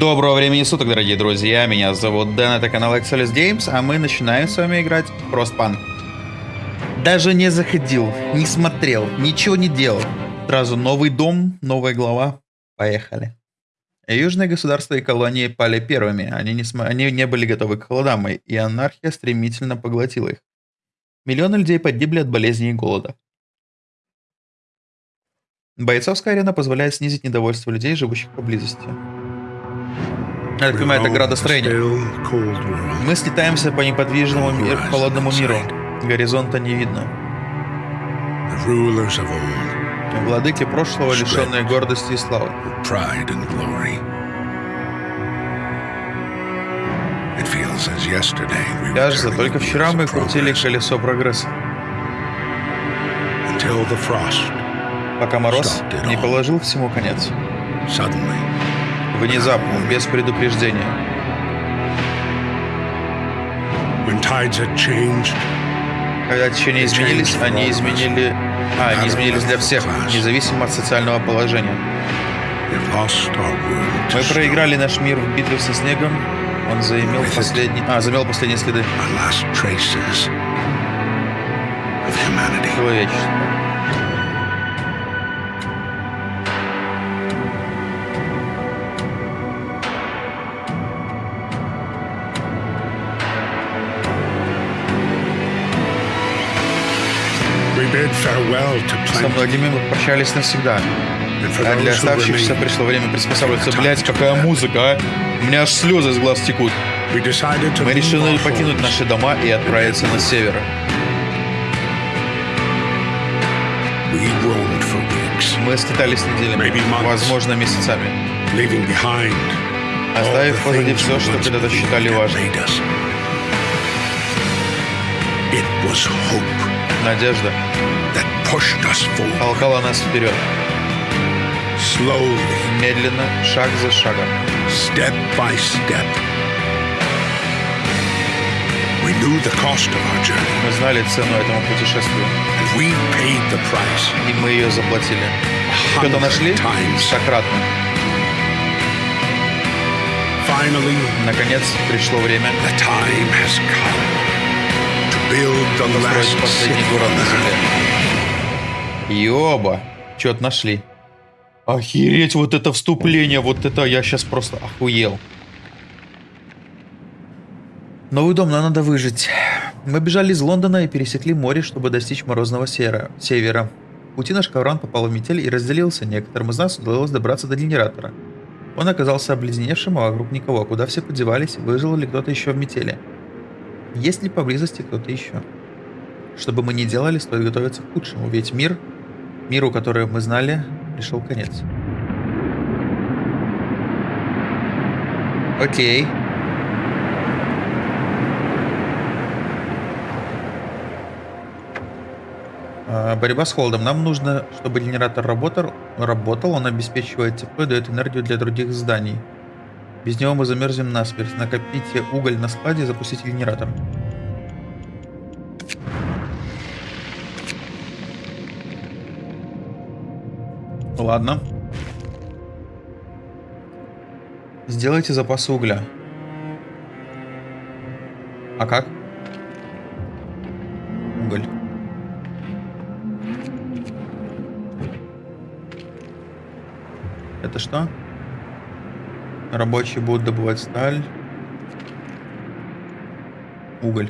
Доброго времени суток, дорогие друзья. Меня зовут Дэн, это канал Excelis Games, а мы начинаем с вами играть в Frostpunk. Даже не заходил, не смотрел, ничего не делал. Сразу новый дом, новая глава. Поехали. Южные государства и колонии пали первыми. Они не. Они не были готовы к холодам, и анархия стремительно поглотила их. Миллионы людей погибли от болезней и голода. Бойцовская арена позволяет снизить недовольство людей, живущих поблизости. Я так понимаю, это градостроение. Мы слетаемся по неподвижному мир, холодному миру. Горизонта не видно. Владыки прошлого, лишенные гордости и славы. Кажется, только вчера мы крутили колесо прогресса. Пока мороз не положил всему конец. Внезапно, без предупреждения. Когда течения изменились, они изменили... А, они изменились для всех, независимо от социального положения. Мы проиграли наш мир в битве со снегом. Он заимел последний... А, замел последние следы. Человечество. Со многими мы прощались навсегда. А для оставшихся пришло время приспосабливаться. Блять, какая музыка, а? У меня аж слезы из глаз текут. Мы решили покинуть наши дома и отправиться на север. Мы скитались неделями, возможно, месяцами, оставив позади все, что когда-то считали важным. Надежда толкала нас вперед. Медленно, шаг за шагом. Step by step. We knew the cost of our journey. Мы знали цену этому путешествию. And we paid the price. И мы ее заплатили. Что-то нашли? Сократно. Наконец пришло время. The time has come to build the last последний город на земле. Ёба, что-то нашли. Охереть, вот это вступление, вот это я сейчас просто охуел. Новый дом, нам надо выжить. Мы бежали из Лондона и пересекли море, чтобы достичь морозного севера. севера. пути наш ковран попал в метель и разделился. Некоторым из нас удалось добраться до генератора. Он оказался обледеневшим, а вокруг никого. Куда все подевались? Выжил ли кто-то еще в метели? Есть ли поблизости кто-то еще? Чтобы мы не делали, стоит готовиться к худшему, ведь мир Миру, который мы знали, пришел конец. Окей. А, борьба с холодом. Нам нужно, чтобы генератор работал, работал, он обеспечивает тепло и дает энергию для других зданий. Без него мы замерзнем насмерть. Накопите уголь на складе и запустите генератор. Ладно. Сделайте запас угля. А как? Уголь. Это что? Рабочие будут добывать сталь. Уголь.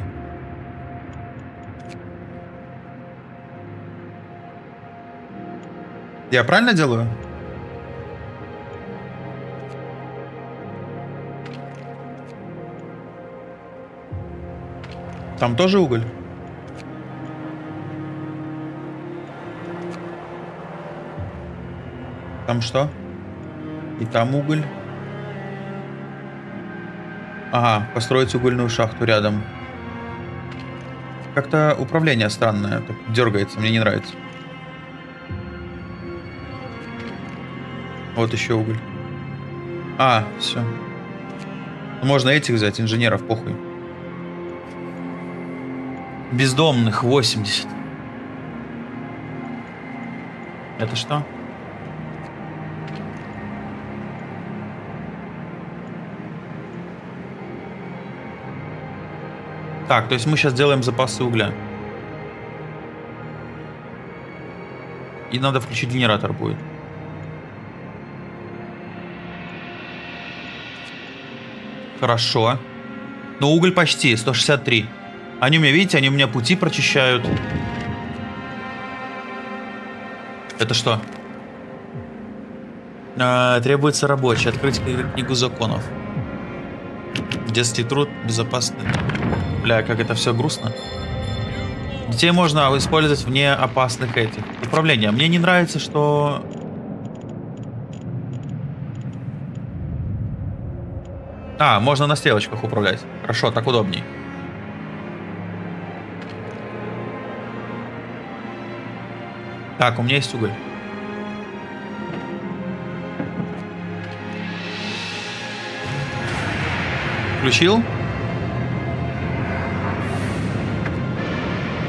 Я правильно делаю? Там тоже уголь? Там что? И там уголь. Ага, построить угольную шахту рядом. Как-то управление странное, так дергается, мне не нравится. Вот еще уголь. А, все. Можно этих взять, инженеров, похуй. Бездомных 80. Это что? Так, то есть мы сейчас делаем запасы угля. И надо включить генератор будет. Хорошо. Но уголь почти, 163. Они у меня, видите, они у меня пути прочищают. Это что? А, требуется рабочий. Открыть книгу законов. Детский труд, безопасный. Бля, как это все грустно. Детей можно использовать вне опасных этих управления. Мне не нравится, что... А, можно на стрелочках управлять. Хорошо, так удобней. Так, у меня есть уголь. Включил?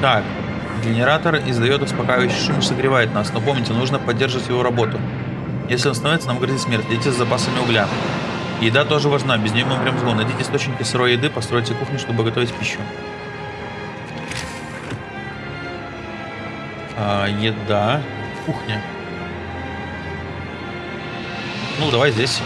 Так, генератор издает успокаивающий шум и согревает нас, но помните, нужно поддерживать его работу. Если он становится, нам грозит смерть. Идите с запасами угля. Еда тоже важна, без нее мы с голоду. Найдите источники сырой еды, постройте кухню, чтобы готовить пищу. А, еда. Кухня. Ну, давай здесь.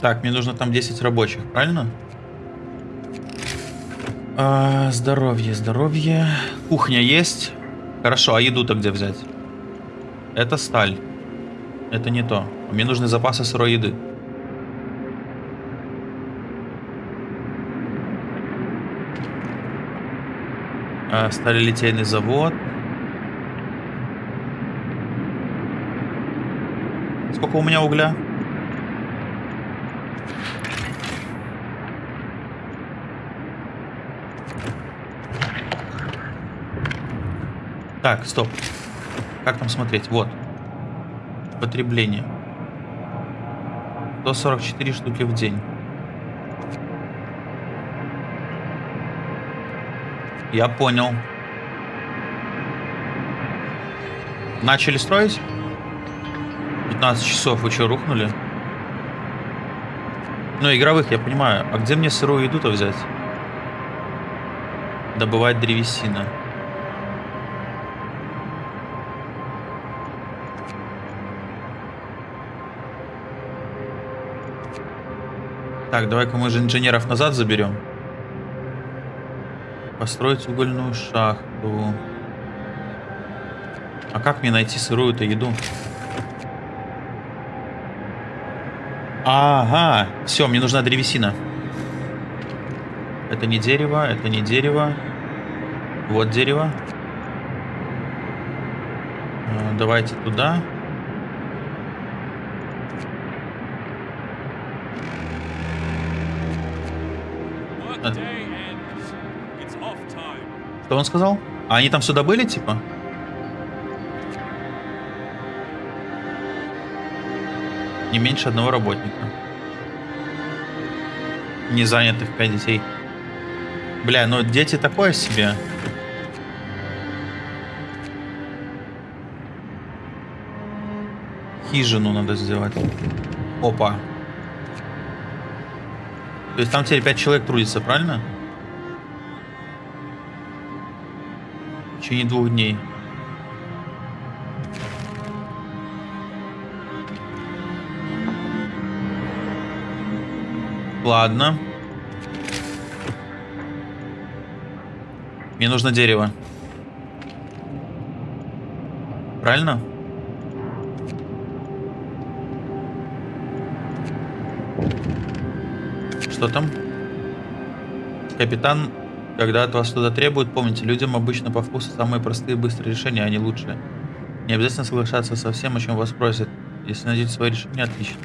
Так, мне нужно там 10 рабочих, правильно? А, здоровье, здоровье. Кухня есть. Хорошо, а еду-то где взять? Это сталь. Это не то. Мне нужны запасы сырой еды. А, сталелитейный завод. Сколько у меня угля? Так, стоп. Как там смотреть? Вот. Потребление. 144 штуки в день. Я понял. Начали строить? 15 часов. Вы что, рухнули? Ну, игровых, я понимаю. А где мне сырую еду-то взять? Добывать древесина. Так, давай-ка мы же инженеров назад заберем. Построить угольную шахту. А как мне найти сырую-то еду? Ага, все, мне нужна древесина. Это не дерево, это не дерево. Вот дерево. А, давайте туда. Что он сказал? А они там сюда были, типа? Не меньше одного работника. Не занятых 5 детей. Бля, ну дети такое себе. Хижину надо сделать. Опа. То есть там теперь 5 человек трудится, правильно? В течение двух дней. Ладно. Мне нужно дерево. Правильно? Что там? Капитан, когда от вас что-то требуют, помните, людям обычно по вкусу самые простые и быстрые решения, а не лучшие. Не обязательно соглашаться со всем, о чем вас просят. Если найдете свое решение, отлично.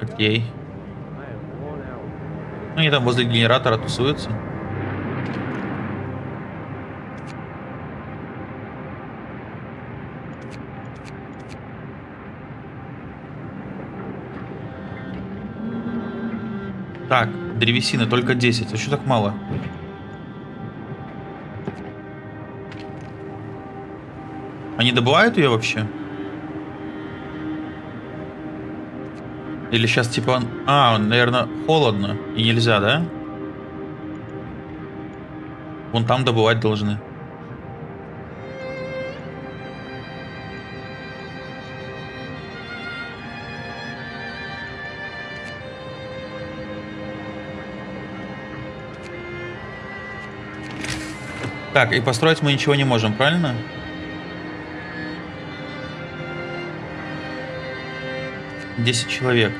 Окей. Ну, они там возле генератора тусуются. Так, древесины только 10. А что так мало? Они добывают ее вообще? Или сейчас типа. А, наверное, холодно и нельзя, да? Вон там добывать должны. Так, и построить мы ничего не можем, правильно? Десять человек.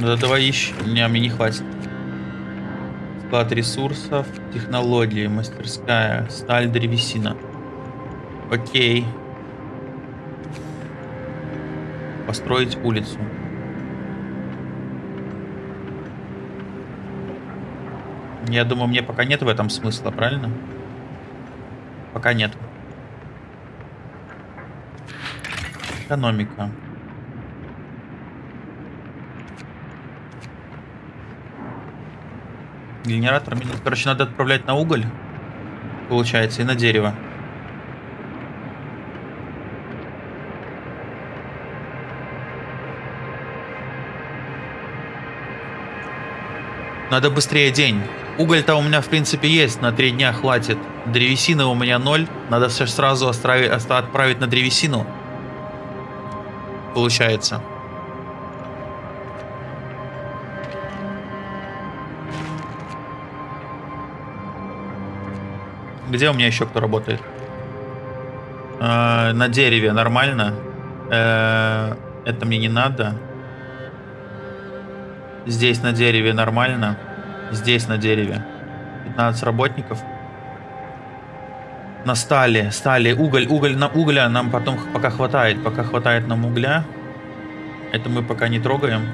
Да давай еще. Не, мне не хватит. Склад ресурсов, технологии, мастерская, сталь, древесина. Окей. Построить улицу. Я думаю, мне пока нет в этом смысла, правильно? Пока нет. Экономика. Генератор. Короче, надо отправлять на уголь. Получается, и на дерево. Надо быстрее день. Уголь-то у меня, в принципе, есть. На три дня хватит. Древесины у меня ноль. Надо все сразу отправить на древесину. Получается. Где у меня еще кто работает? Э, на дереве нормально. Э, это мне не надо. Здесь на дереве нормально. Здесь на дереве. 15 работников. На стали, стали, уголь, уголь, на угля нам потом пока хватает. Пока хватает нам угля. Это мы пока не трогаем.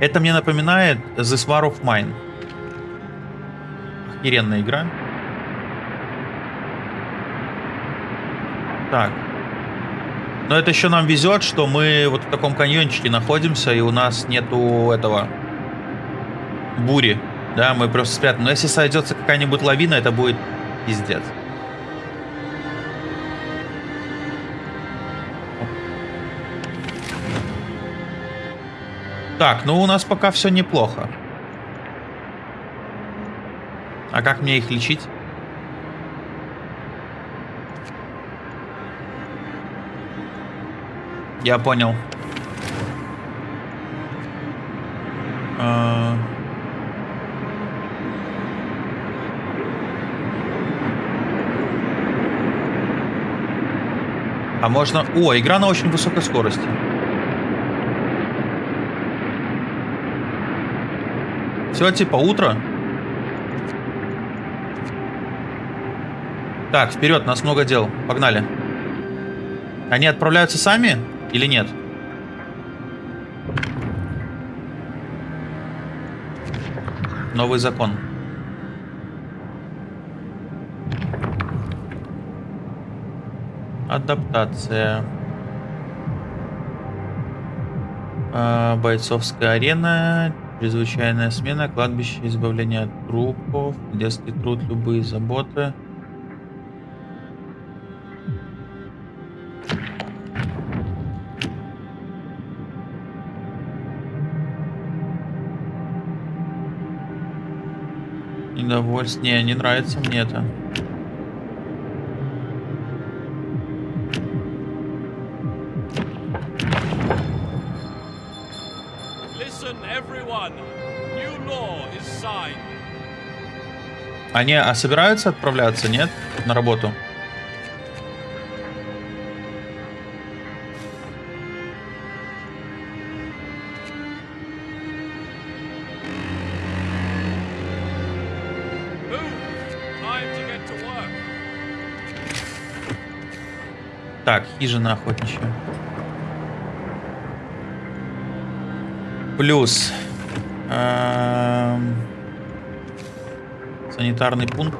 Это мне напоминает The War of Mine. Охеренная игра. Так. Но это еще нам везет, что мы вот в таком каньончике находимся, и у нас нету этого бури. Да, мы просто спрятаны. Но если сойдется какая-нибудь лавина, это будет пиздец. Так, ну у нас пока все неплохо. А как мне их лечить? Я понял. А, а можно... О, игра на очень высокой скорости. Все, типа утро. Так, вперед, нас много дел. Погнали. Они отправляются сами или нет? Новый закон. Адаптация. А, бойцовская арена. Чрезвычайная смена. Кладбище. Избавление от трупов. Детский труд. Любые заботы. Недовольствие. Не, не нравится мне это. Они а собираются отправляться, нет? На работу? Так, хижина охотничья. Плюс. Эм, санитарный пункт.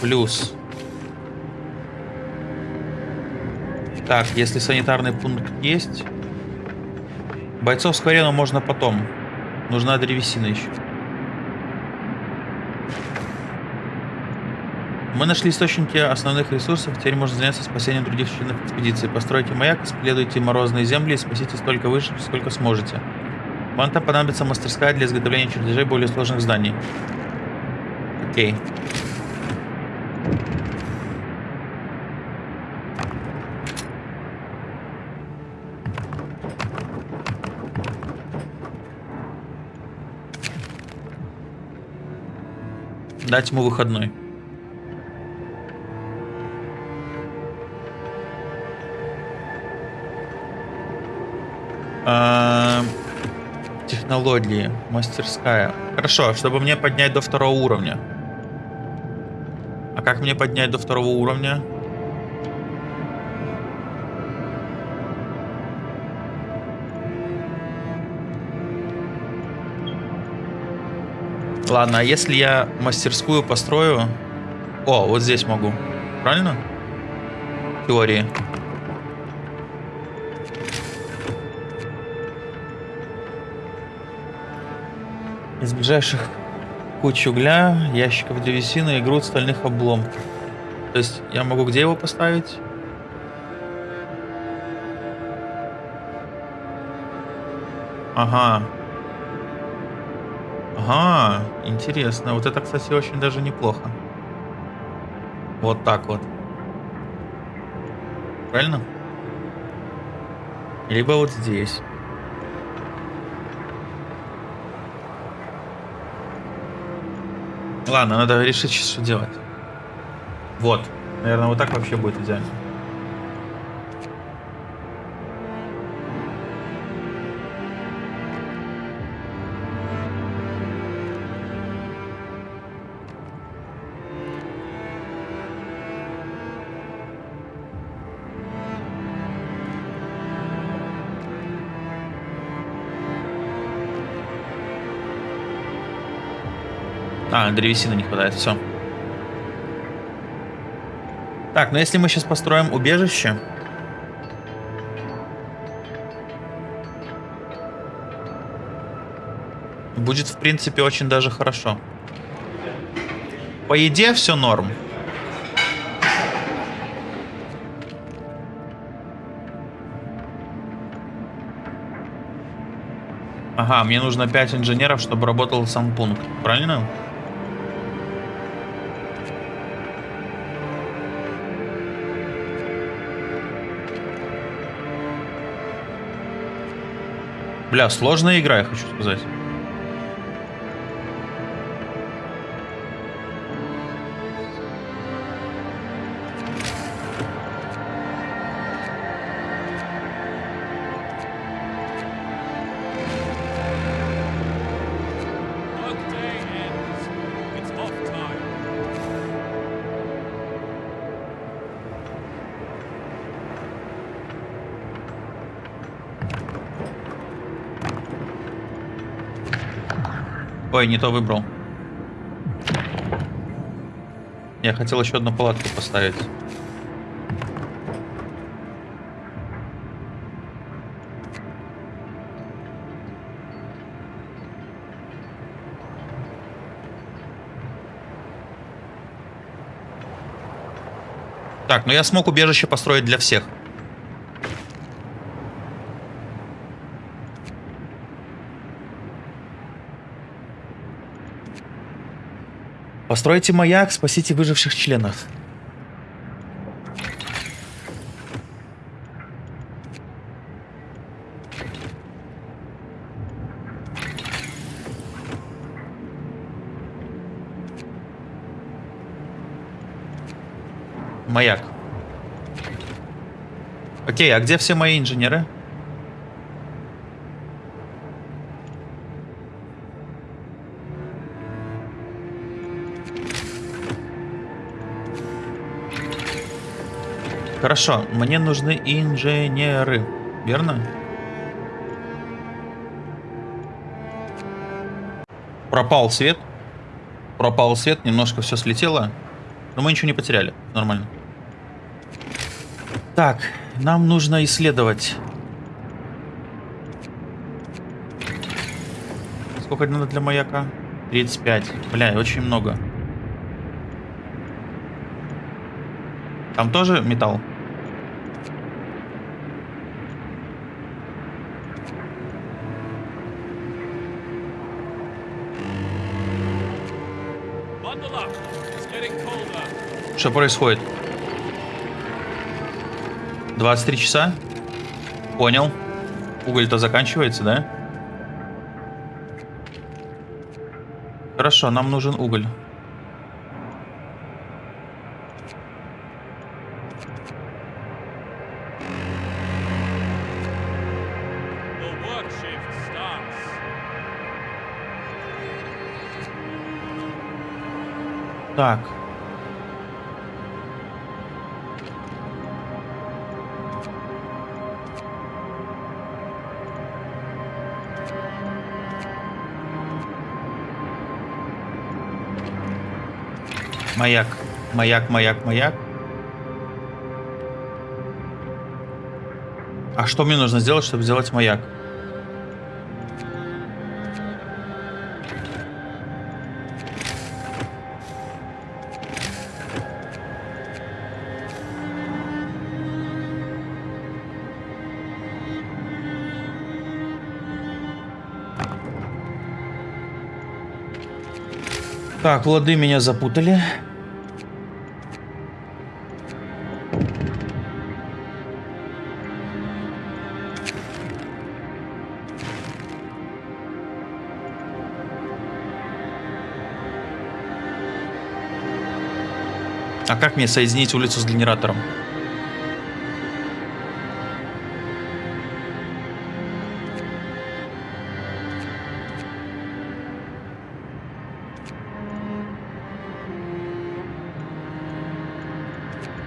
Плюс. Так, если санитарный пункт есть... Бойцовскую арену можно потом. Нужна древесина еще. Мы нашли источники основных ресурсов, теперь можно заняться спасением других членов экспедиции. Постройте маяк, исследуйте морозные земли и спасите столько выше, сколько сможете. Вам там понадобится мастерская для изготовления чертежей более сложных зданий. Окей. Дать ему выходной. Технологии, мастерская. Хорошо, чтобы мне поднять до второго уровня. А как мне поднять до второго уровня? Ладно, а если я мастерскую построю... О, вот здесь могу. Правильно? В теории. Из ближайших куч угля, ящиков древесины и груд стальных обломков. То есть я могу где его поставить? Ага. Ага, интересно. Вот это, кстати, очень даже неплохо. Вот так вот. Правильно? Либо вот здесь. Ладно, надо решить, что делать. Вот. Наверное, вот так вообще будет идеально. А, древесины не хватает, все. Так, ну если мы сейчас построим убежище... Будет, в принципе, очень даже хорошо. По еде все норм. Ага, мне нужно 5 инженеров, чтобы работал сам пункт. Правильно? Бля, сложная игра, я хочу сказать. Ой, не то выбрал. Я хотел еще одну палатку поставить. Так, ну я смог убежище построить для всех. Постройте маяк, спасите выживших членов. Маяк. Окей, а где все мои инженеры? Хорошо, мне нужны инженеры, верно? Пропал свет. Пропал свет, немножко все слетело. Но мы ничего не потеряли. Нормально. Так, нам нужно исследовать. Сколько надо для маяка? 35. Бля, очень много. Там тоже металл? Что происходит? 23 часа? Понял. Уголь-то заканчивается, да? Хорошо, нам нужен уголь. Маяк. Маяк, маяк, маяк. А что мне нужно сделать, чтобы сделать маяк? Так, лады меня запутали. Мне соединить улицу с генератором?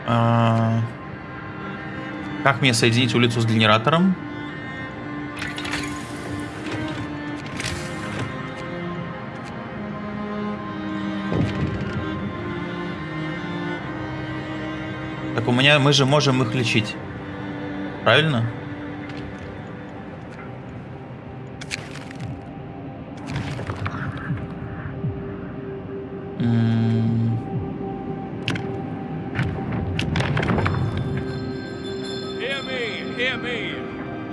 А, Как мне соединить улицу с генератором? Меня мы же можем их лечить. Правильно? М, Hear me, hear me.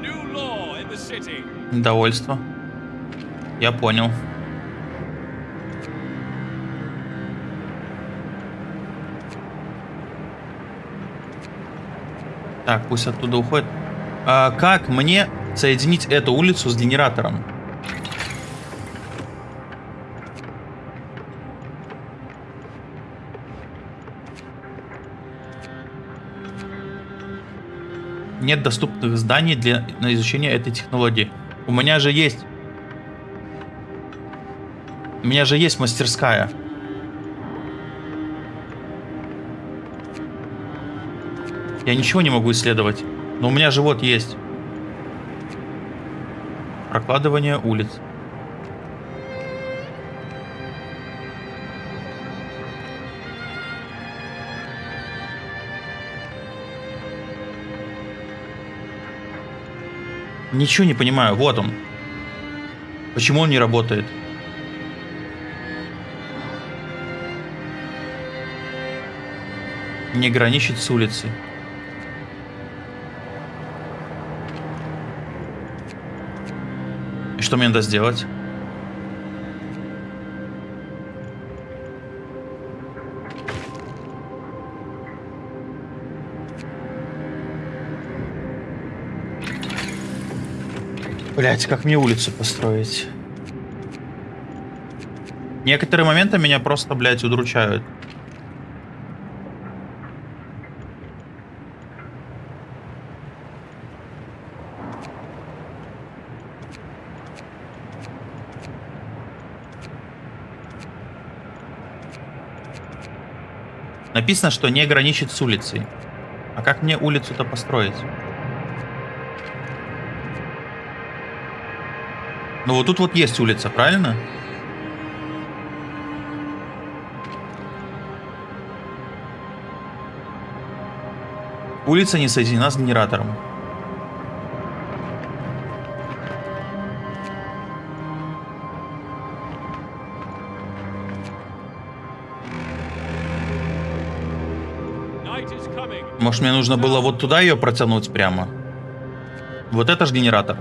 New law in the city. Недовольство. Я понял. Так, пусть оттуда уходит. А как мне соединить эту улицу с генератором? Нет доступных зданий для на изучение этой технологии. У меня же есть. У меня же есть мастерская. Я ничего не могу исследовать. Но у меня же вот есть. Прокладывание улиц. Ничего не понимаю. Вот он. Почему он не работает? Не граничит с улицей. И что мне надо сделать? Блять, как мне улицу построить? Некоторые моменты меня просто, блядь, удручают. Написано, что не граничит с улицей. А как мне улицу-то построить? Ну вот тут вот есть улица, правильно? Улица не соединена с генератором. Может, мне нужно было вот туда ее протянуть прямо? Вот это ж генератор.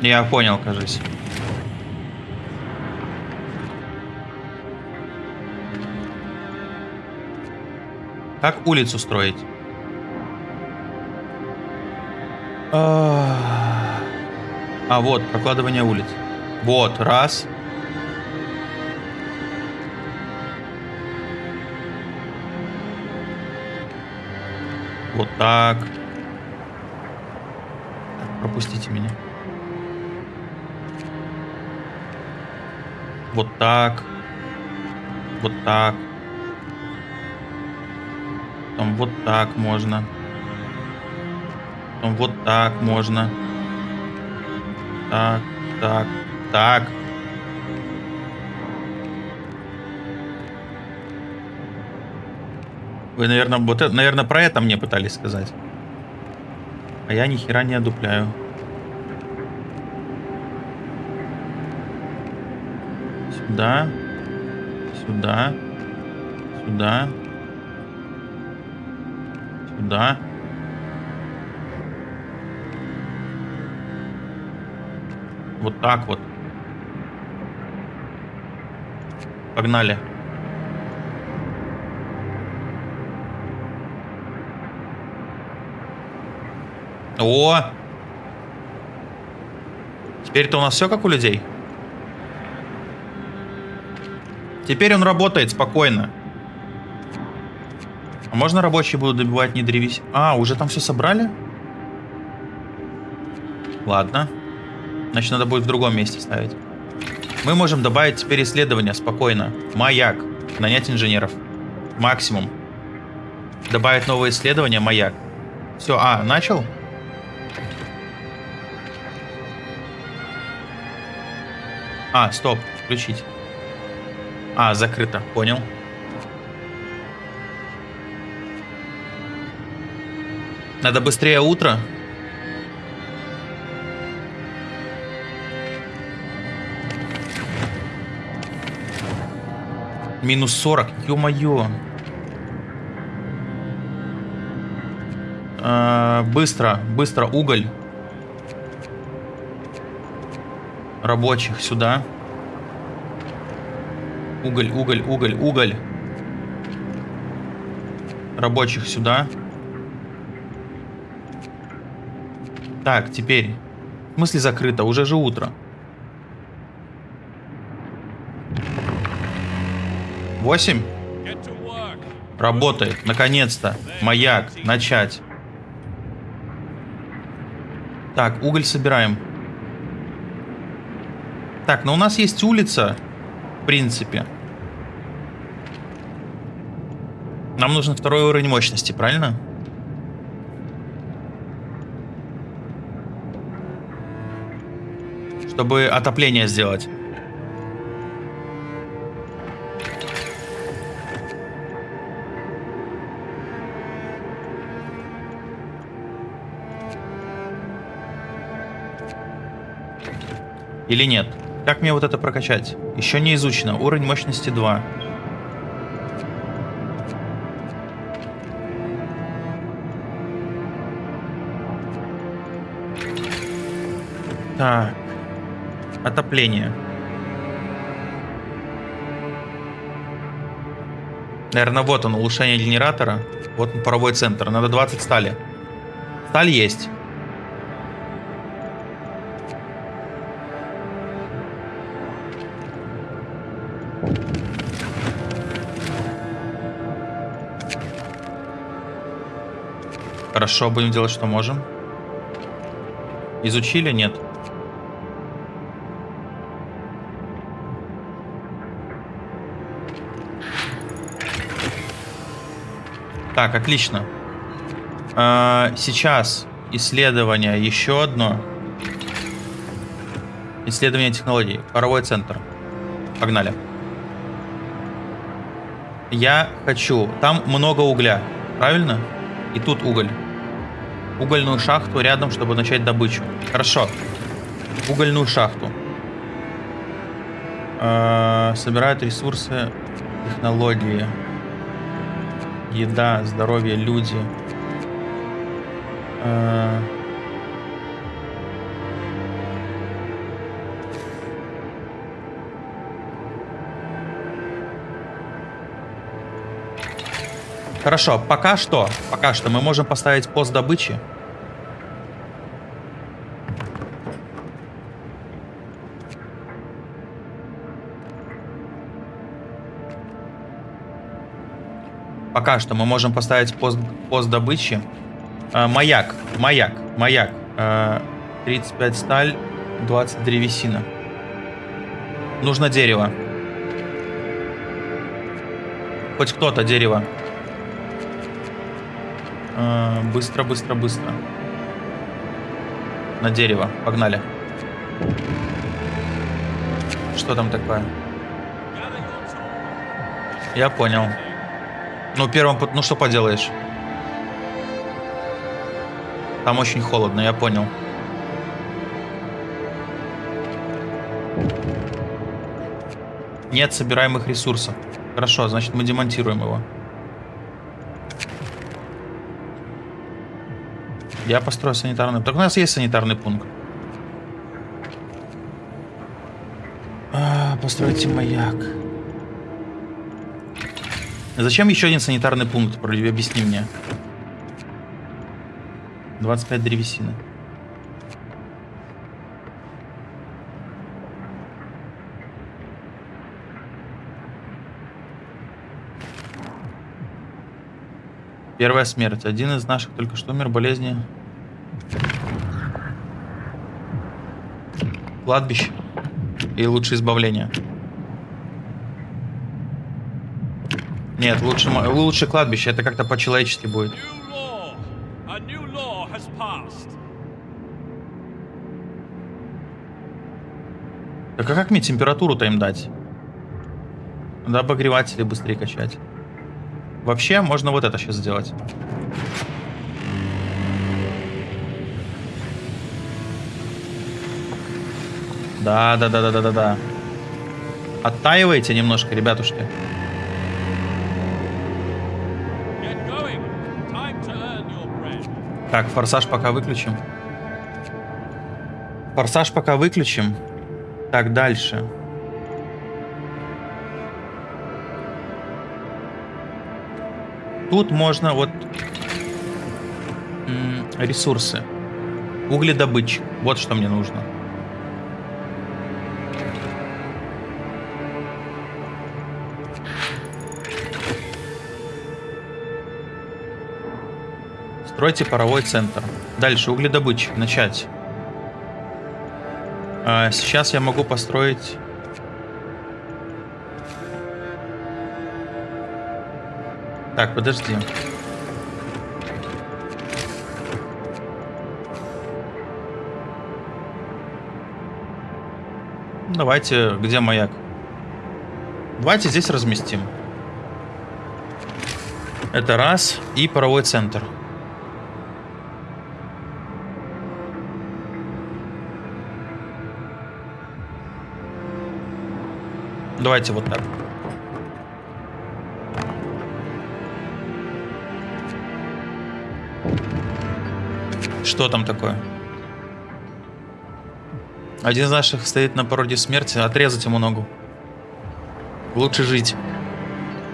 Я понял, кажется. Как улицу строить? А, вот, прокладывание улиц. Вот, раз. Вот так. Так, Пропустите меня. Вот так. Вот так. Потом вот так можно. Потом вот так можно. Так, так, так. Вы, наверное, вот это, наверное, про это мне пытались сказать. А я ни хера не одупляю. Сюда. Сюда. Сюда. Сюда. Вот так вот. Погнали. О! Теперь-то у нас все как у людей. Теперь он работает спокойно. Можно рабочие будут добивать не древесь? А, уже там все собрали? Ладно. Значит, надо будет в другом месте ставить. Мы можем добавить теперь исследования спокойно. Маяк. Нанять инженеров. Максимум. Добавить новые исследования. Маяк. Все, а, начал? А, стоп, включить. А, закрыто, понял. Надо быстрее утро. Минус 40, ё-моё. А, быстро, быстро, уголь. Рабочих сюда. Уголь, уголь, уголь, уголь. Рабочих сюда. Так, теперь. В смысле закрыто? Уже же утро. Восемь? Get to work. Работает. Наконец-то. Маяк. Начать. Так, уголь собираем. Так, но у нас есть улица. В принципе. Нам нужен второй уровень мощности, правильно? Чтобы отопление сделать. Или нет? Как мне вот это прокачать? Еще не изучено. Уровень мощности 2. Так. Отопление. Наверное, вот он, улучшение генератора. Вот он, паровой центр. Надо 20 стали. Сталь есть. Хорошо, будем делать, что можем. Изучили? Нет. Так, отлично. А, сейчас исследование еще одно. Исследование технологий. Паровой центр. Погнали. Я хочу... Там много угля. Правильно? И тут уголь. Угольную шахту рядом, чтобы начать добычу. Хорошо. Угольную шахту. Э, собирают ресурсы, технологии. Еда, здоровье, люди. Э, Хорошо, пока что, пока что мы можем поставить пост добычи. Пока что мы можем поставить пост, пост добычи. Э, маяк, маяк, маяк. Э, 35 сталь, 20 древесина. Нужно дерево. Хоть кто-то дерево. Э, быстро, быстро, быстро. На дерево. Погнали. Что там такое? Я понял. Ну, первым... Ну, что поделаешь? Там очень холодно, я понял. Нет собираемых ресурсов. Хорошо, значит мы демонтируем его. Я построю санитарный... Так у нас есть санитарный пункт. А, постройте маяк. Зачем еще один санитарный пункт? Объясни мне. 25 древесины. Первая смерть. Один из наших только что умер болезни. Кладбище. И лучше избавление. Нет, лучше, лучше кладбище. Это как-то по-человечески будет. Так а как мне температуру-то им дать? Надо обогреватели быстрее качать. Вообще, можно вот это сейчас сделать. Да, да, да, да, да, да, да. Оттаивайте немножко, ребятушки. Так, форсаж пока выключим. Форсаж пока выключим. Так, дальше. Тут можно вот ресурсы. Угледобытчик. Вот что мне нужно. Стройте паровой центр. Дальше угледобытчик. Начать. А, сейчас я могу построить... Так, подожди. Давайте, где маяк? Давайте здесь разместим. Это раз. И паровой центр. Давайте вот так. Что там такое? Один из наших стоит на породе смерти. Отрезать ему ногу. Лучше жить.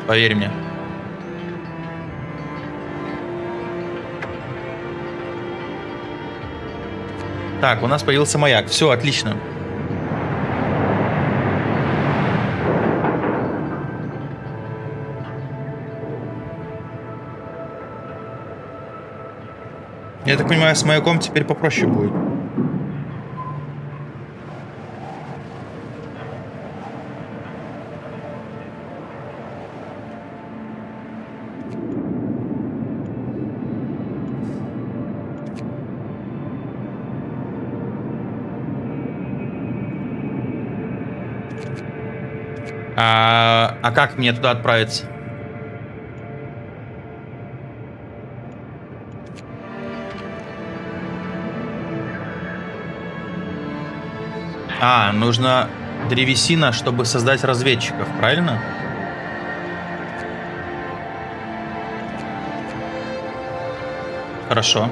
Поверь мне. Так, у нас появился маяк. Все, отлично. Я так понимаю, с маяком теперь попроще будет. А, а как мне туда отправиться? А, нужно древесина, чтобы создать разведчиков, правильно? Хорошо.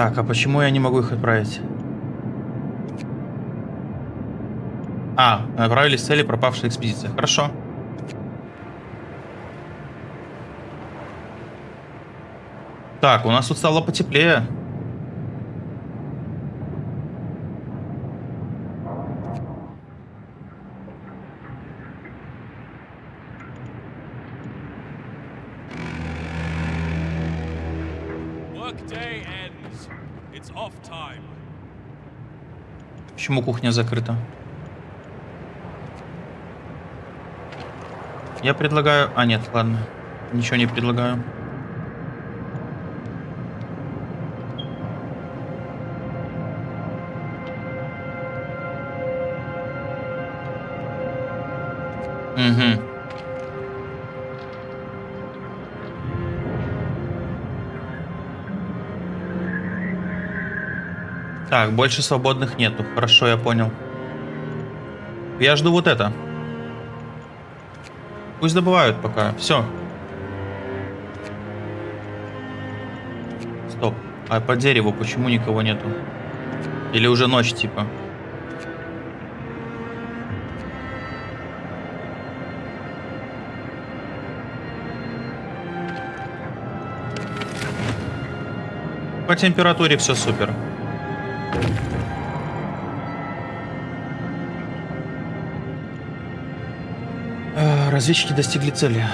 Так, а почему я не могу их отправить? А, отправились цели пропавшей экспедиции. Хорошо. Так, у нас тут стало потеплее. Почему кухня закрыта? Я предлагаю... А, нет, ладно. Ничего не предлагаю. Так, больше свободных нету. Хорошо, я понял. Я жду вот это. Пусть добывают пока. Все. Стоп. А по дереву почему никого нету? Или уже ночь, типа? По температуре все супер. А, Разведчики достигли цели.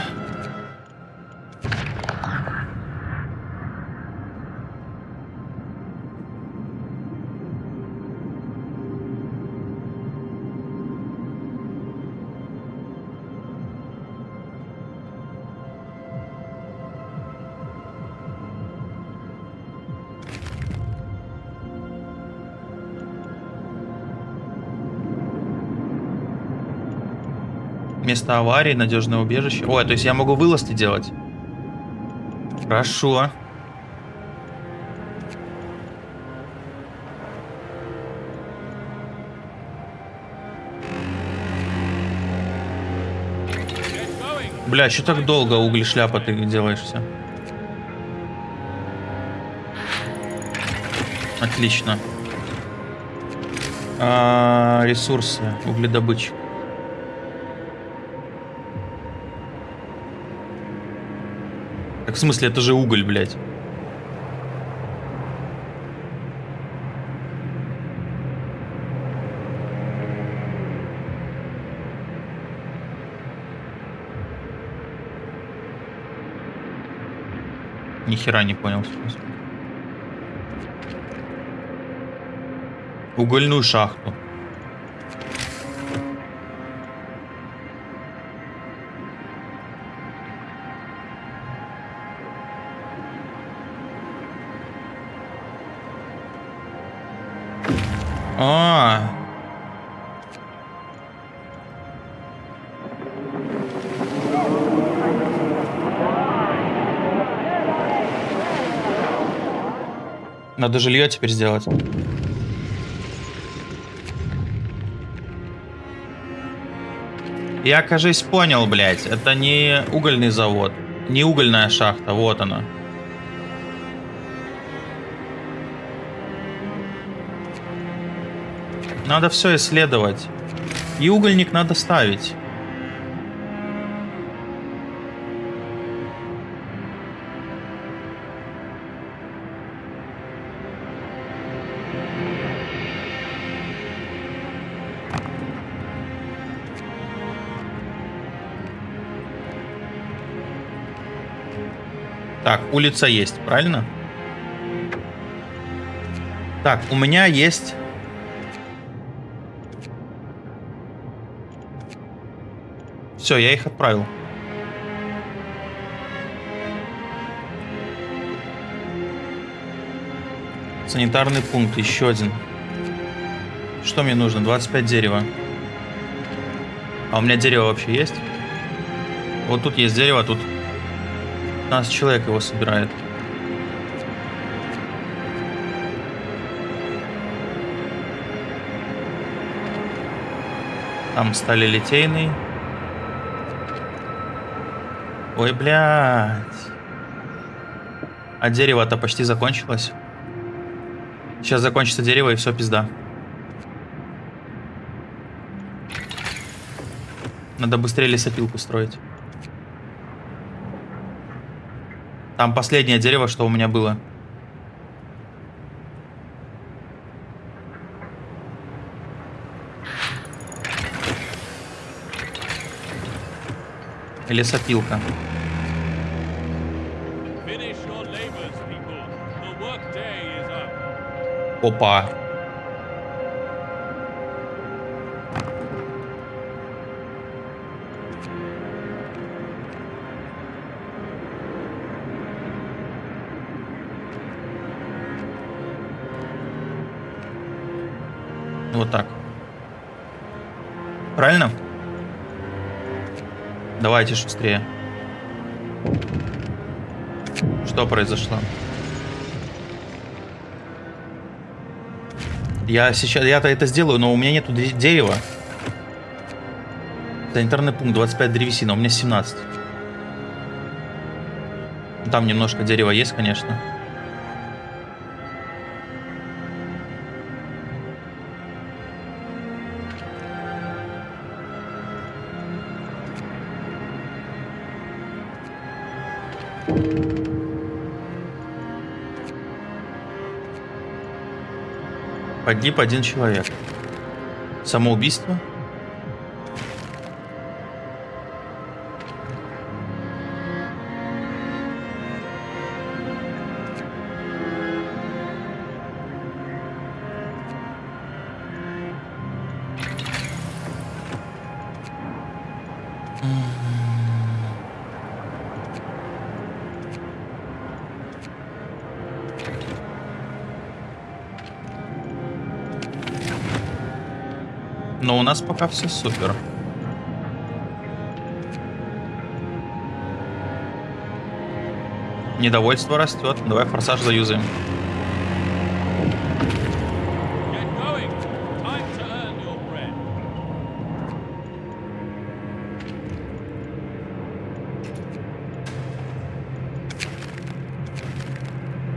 Место аварии, надежное убежище. Ой, то есть я могу вылазки делать? Хорошо. Бля, что так долго уголь шляпа ты делаешься? Отлично. А, ресурсы, угледобыча. В смысле, это же уголь, блядь. Ни хера не понял. в смысле. А, Надо жилье теперь сделать. Я, кажись, понял, блядь. Это не угольный завод. Не угольная шахта. Вот она. Надо все исследовать. И угольник надо ставить. Так, улица есть, правильно? Так, у меня есть Все, я их отправил. Санитарный пункт, еще один. Что мне нужно? 25 дерева. А у меня дерево вообще есть? Вот тут есть дерево, тут 15 человек его собирает. Там стали литейный. Ой, блядь. А дерево-то почти закончилось. Сейчас закончится дерево и все, пизда. Надо быстрее лесопилку строить. Там последнее дерево, что у меня было. Лесопилка. Finish your labors, people. The workday is up. Опа. Вот так. Правильно? Давайте шустрее. Что произошло? Я сейчас, я-то это сделаю, но у меня нету де- дерева. Санитарный пункт 25 древесина, у меня 17. Там немножко дерева есть, конечно. Погиб один человек. Самоубийство? Но у нас пока все супер. Недовольство растет. Давай форсаж заюзаем.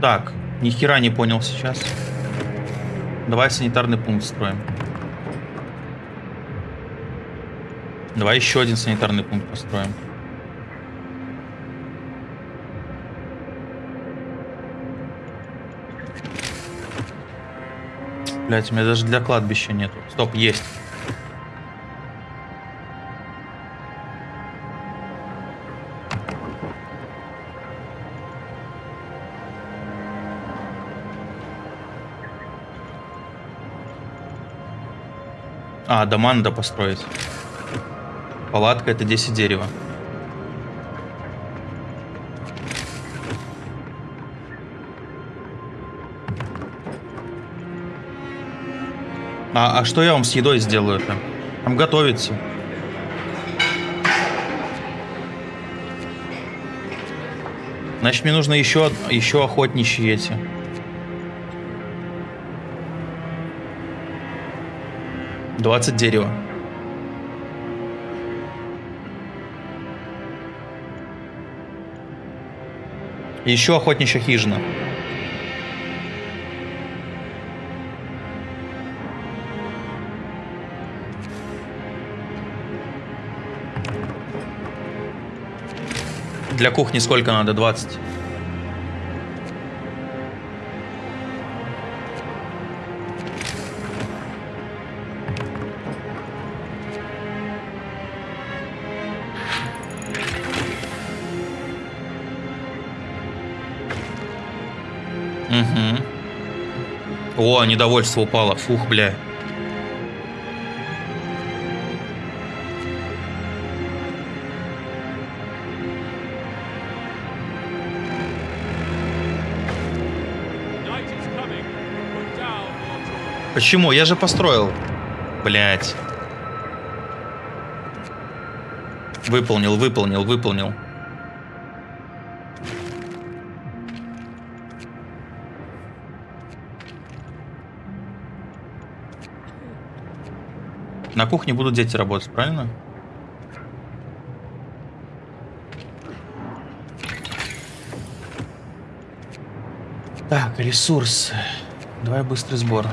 Так, ни хера не понял сейчас. Давай санитарный пункт строим. Давай еще один санитарный пункт построим. Блять, у меня даже для кладбища нету. Стоп, есть. А, дома надо построить. Палатка это 10 дерева. А, а что я вам с едой сделаю-то? Там готовится. Значит, мне нужно еще, еще охотничьи эти. Двадцать дерева. Еще охотничья хижина. Для кухни сколько надо? 20. О, недовольство упало. Фух, бля. Почему? Я же построил. Блять. Выполнил, выполнил, выполнил. На кухне будут дети работать, правильно? Так, ресурсы. Давай быстрый сбор.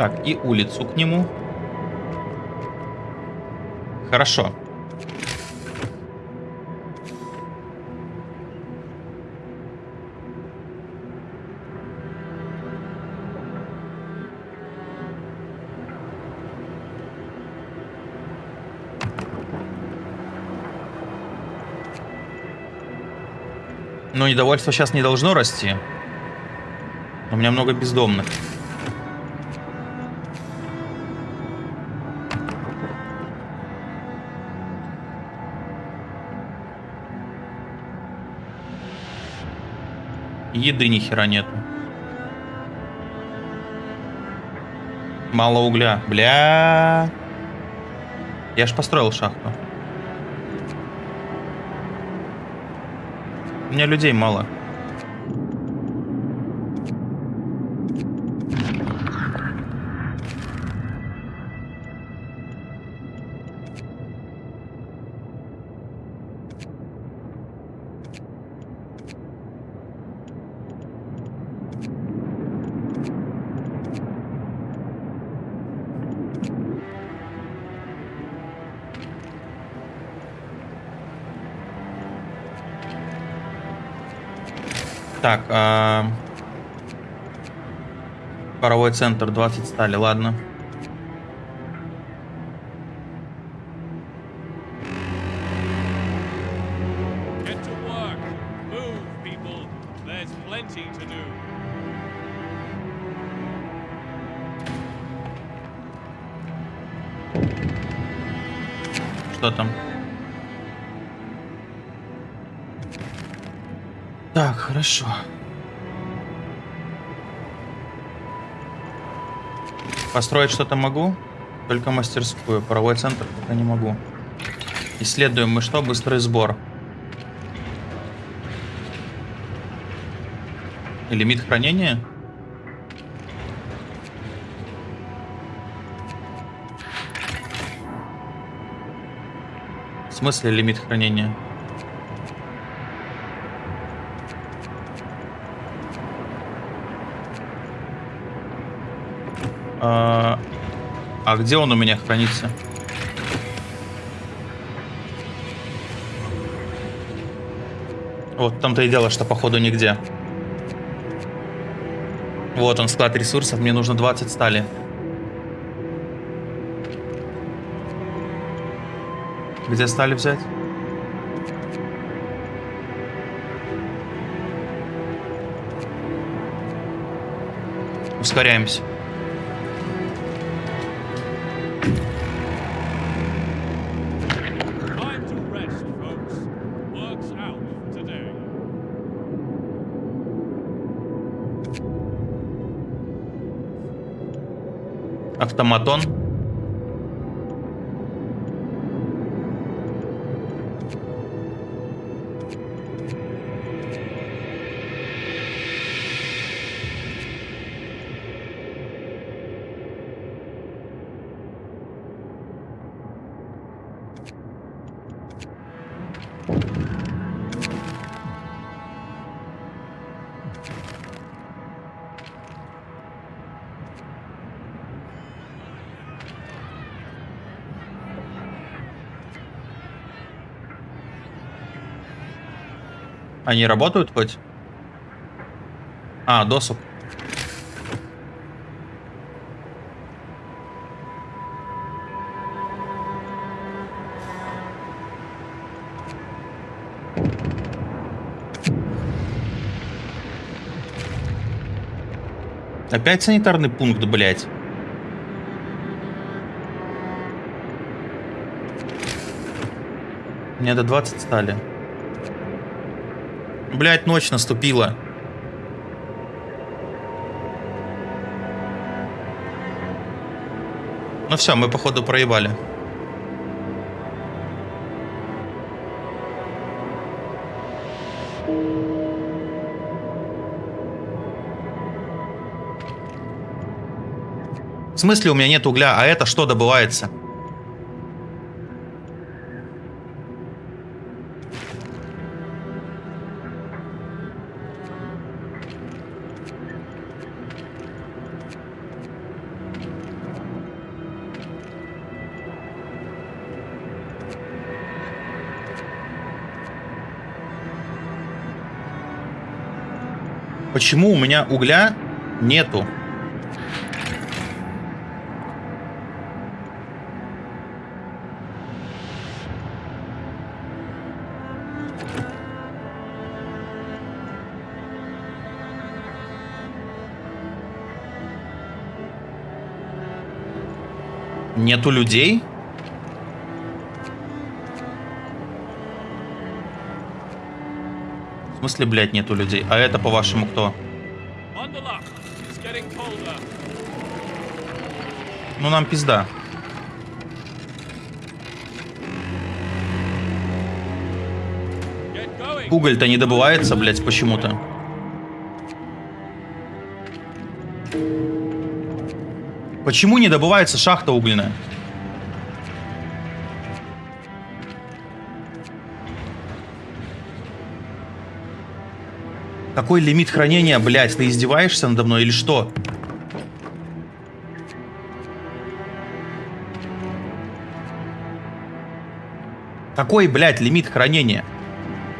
Так, и улицу к нему. Хорошо. Но недовольство сейчас не должно расти. У меня много бездомных. Еды ни хера нету. Мало угля. Бля. Я ж построил шахту. У меня людей мало. Так, а... паровой центр 20 стали, ладно. Хорошо. Построить что-то могу, только мастерскую. Паровой центр пока не могу. Исследуем мы что? Быстрый сбор. И лимит хранения? В смысле лимит хранения? А, а где он у меня хранится? Вот в том-то и дело, что походу нигде. Вот он, склад ресурсов. Мне нужно 20 стали. Где стали взять? Ускоряемся. Автоматон. Они работают хоть? А, досуг. Опять санитарный пункт, блядь. Мне до 20 стали. Блядь, ночь наступила. Ну все, мы походу проебали. В смысле у меня нет угля, а это что добывается? Почему у меня угля нету? Нету людей? В смысле, блядь, нету людей? А это, по-вашему, кто? Ну, нам пизда. Уголь-то не добывается, блядь, почему-то. Почему не добывается шахта угольная? Какой лимит хранения, блядь? Ты издеваешься надо мной или что? Какой, блядь, лимит хранения?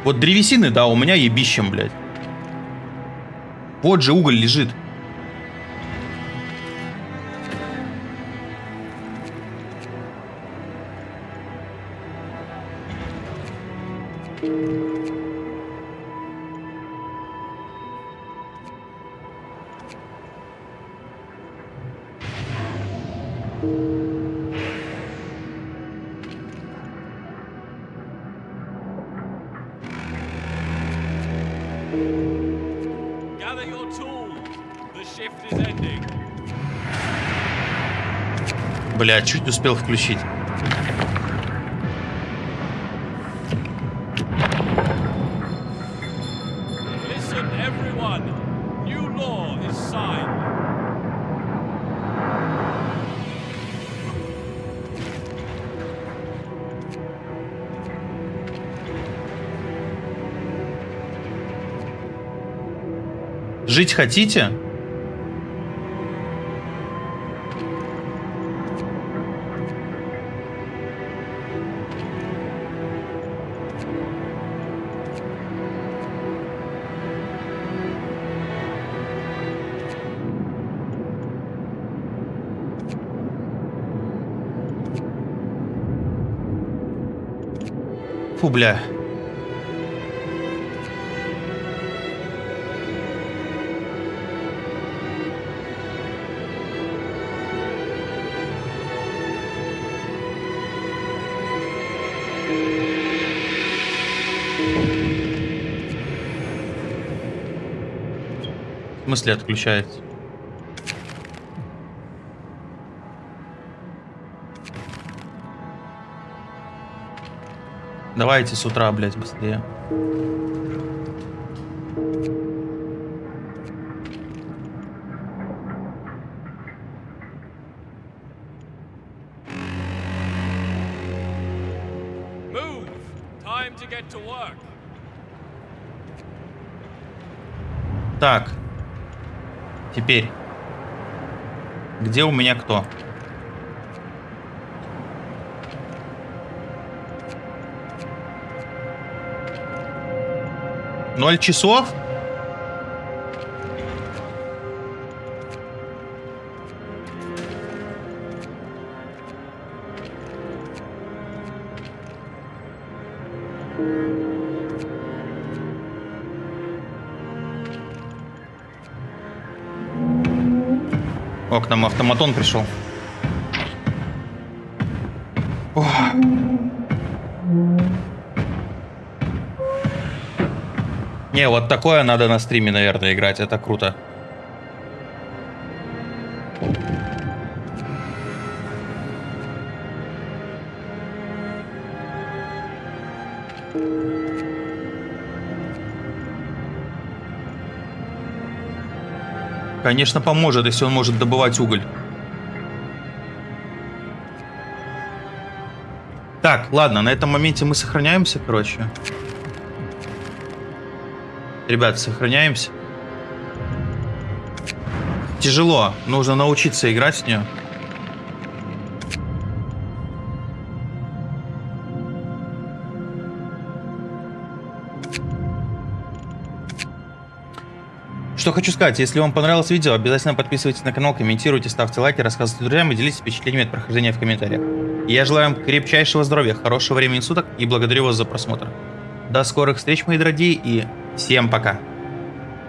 Вот древесины, да, у меня ебищем, блядь. Вот же уголь лежит. Gather your tools. The shift is ending. Бля, чуть успел включить. Жить хотите? Фу, бля. Смысле отключается? Давайте с утра, блядь, быстрее. Так. Теперь. Где у меня кто? Ноль часов? Нам автоматон пришел. Ох. Не, вот такое надо на стриме, наверное, играть. Это круто. Конечно, поможет, если он может добывать уголь. Так, ладно, на этом моменте мы сохраняемся, короче. Ребят, сохраняемся. Тяжело, нужно научиться играть с нее. Что хочу сказать, если вам понравилось видео, обязательно подписывайтесь на канал, комментируйте, ставьте лайки, рассказывайте друзьям и делитесь впечатлениями от прохождения в комментариях. Я желаю вам крепчайшего здоровья, хорошего времени суток и благодарю вас за просмотр. До скорых встреч, мои дорогие, и всем пока!